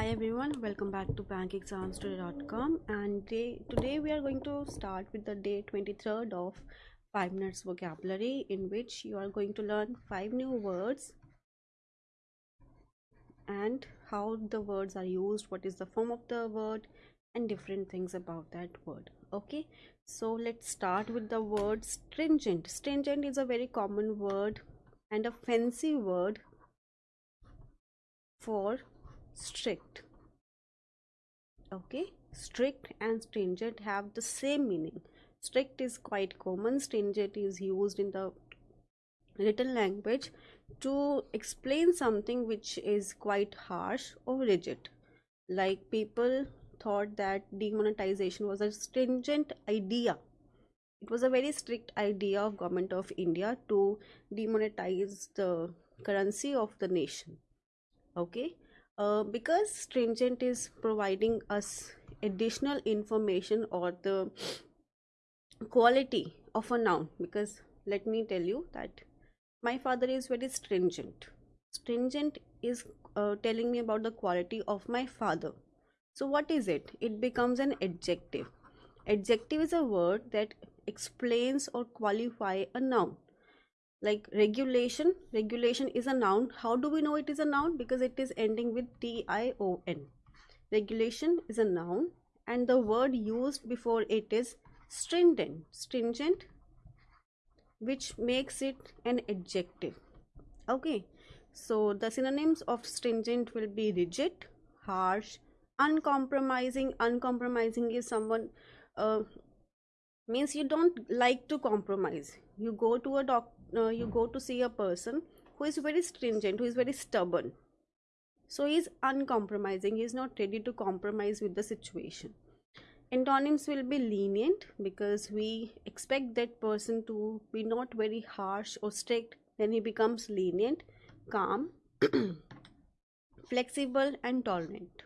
Hi everyone, welcome back to bankexamstoday.com and day, today we are going to start with the day 23rd of 5 minutes vocabulary in which you are going to learn 5 new words and how the words are used, what is the form of the word and different things about that word. Okay, so let's start with the word stringent. Stringent is a very common word and a fancy word for strict. Okay? Strict and stringent have the same meaning. Strict is quite common. Stringent is used in the written language to explain something which is quite harsh or rigid. Like people thought that demonetization was a stringent idea. It was a very strict idea of government of india to demonetize the currency of the nation. Okay uh, because stringent is providing us additional information or the quality of a noun because let me tell you that my father is very stringent. Stringent is uh, telling me about the quality of my father. So what is it? It becomes an adjective. Adjective is a word that explains or qualify a noun like regulation regulation is a noun. How do we know it is a noun? Because it is ending with t i o n. Regulation is a noun and the word used before it is stringent. Stringent which makes it an adjective. Okay. So the synonyms of stringent will be rigid harsh uncompromising. Uncompromising is someone uh, means you don't like to compromise. You go to a doc uh, you go to see a person who is very stringent who is very stubborn. So he is uncompromising he is not ready to compromise with the situation. Antonyms will be lenient because we expect that person to be not very harsh or strict. Then he becomes lenient calm flexible and tolerant.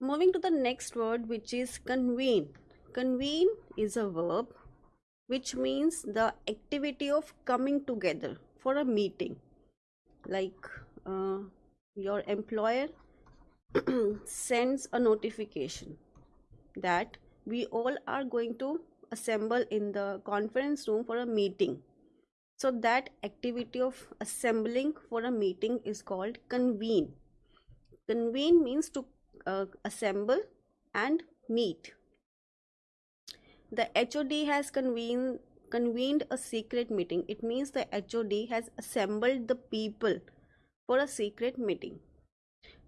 Moving to the next word which is convene. Convene is a verb which means the activity of coming together for a meeting. Like uh, your employer sends a notification that we all are going to assemble in the conference room for a meeting. So that activity of assembling for a meeting is called convene. Convene means to uh, assemble and meet the HOD has convened convened a secret meeting. It means the HOD has assembled the people for a secret meeting.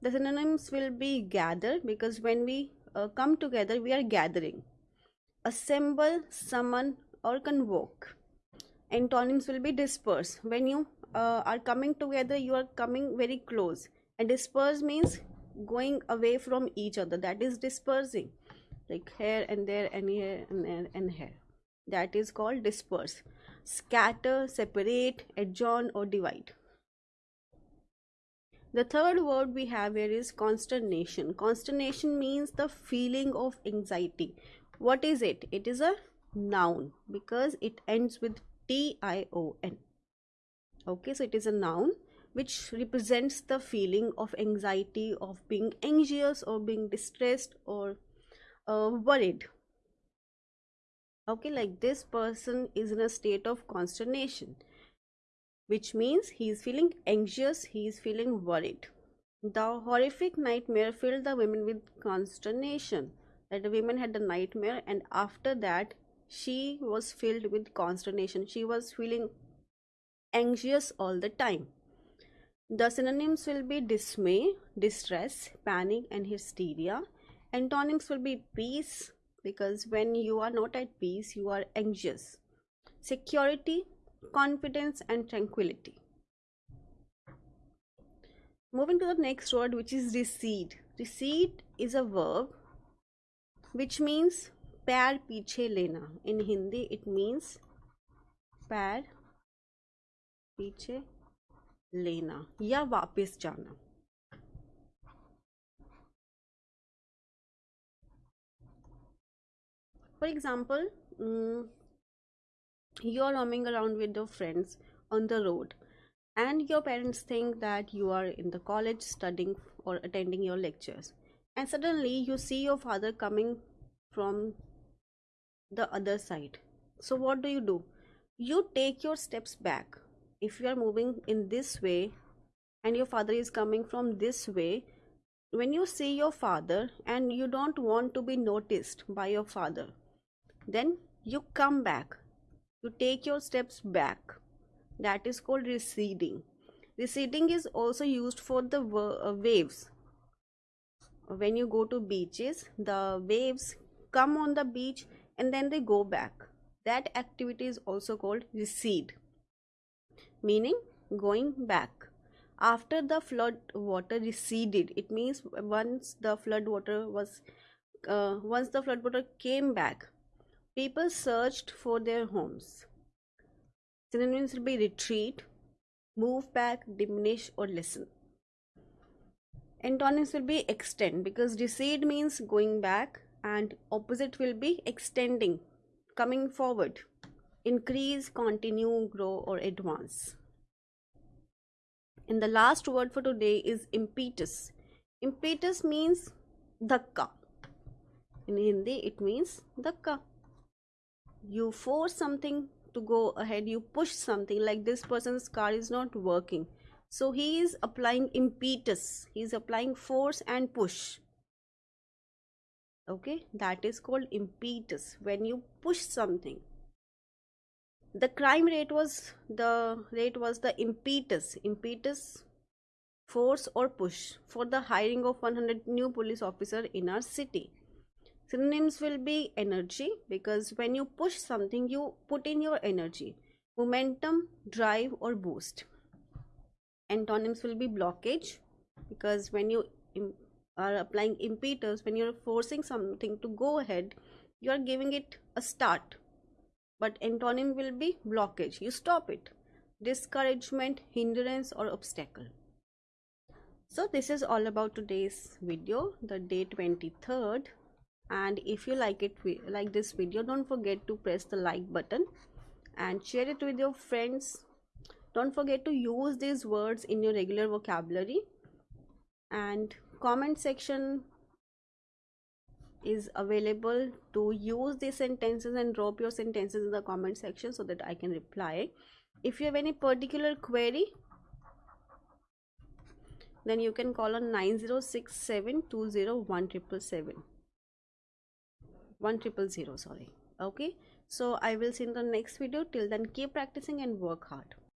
The synonyms will be gather because when we uh, come together, we are gathering. Assemble, summon, or convoke. Antonyms will be disperse. When you uh, are coming together, you are coming very close. And disperse means going away from each other. That is dispersing like here and there and here and there and here. That is called disperse. Scatter separate adjourn or divide. The third word we have here is consternation. Consternation means the feeling of anxiety. What is it? It is a noun because it ends with t i o n. Okay so it is a noun which represents the feeling of anxiety of being anxious or being distressed or uh, worried. Okay like this person is in a state of consternation which means he is feeling anxious he is feeling worried. The horrific nightmare filled the women with consternation. That the women had a nightmare and after that she was filled with consternation. She was feeling anxious all the time. The synonyms will be dismay distress panic and hysteria Antonyms will be peace because when you are not at peace, you are anxious. Security, confidence, and tranquility. Moving to the next word, which is recede. Recede is a verb which means पैर पीछे लेना in Hindi it means पैर पीछे लेना या वापस जाना for example um, you are roaming around with your friends on the road and your parents think that you are in the college studying or attending your lectures and suddenly you see your father coming from the other side. So what do you do? You take your steps back. If you are moving in this way and your father is coming from this way when you see your father and you don't want to be noticed by your father then you come back. You take your steps back. That is called receding. Receding is also used for the uh, waves. When you go to beaches the waves come on the beach and then they go back. That activity is also called recede meaning going back. After the flood water receded it means once the flood water was uh, once the flood water came back people searched for their homes. Synonyms will be retreat move back diminish or lessen. Antonyms will be extend because recede means going back and opposite will be extending coming forward. Increase continue grow or advance. And the last word for today is impetus. Impetus means dhakka. In hindi it means dhakka you force something to go ahead you push something like this person's car is not working. So he is applying impetus he is applying force and push. Okay that is called impetus. When you push something the crime rate was the rate was the impetus impetus force or push for the hiring of 100 new police officer in our city synonyms will be energy because when you push something you put in your energy. Momentum drive or boost. Antonyms will be blockage because when you are applying impetus when you're forcing something to go ahead you are giving it a start. But antonym will be blockage. You stop it. Discouragement hindrance or obstacle. So this is all about today's video the day 23rd and if you like it like this video don't forget to press the like button and share it with your friends don't forget to use these words in your regular vocabulary and comment section is available to use these sentences and drop your sentences in the comment section so that I can reply. If you have any particular query, then you can call on 9067201777. 1000 sorry. Okay? So i will see in the next video. Till then keep practicing and work hard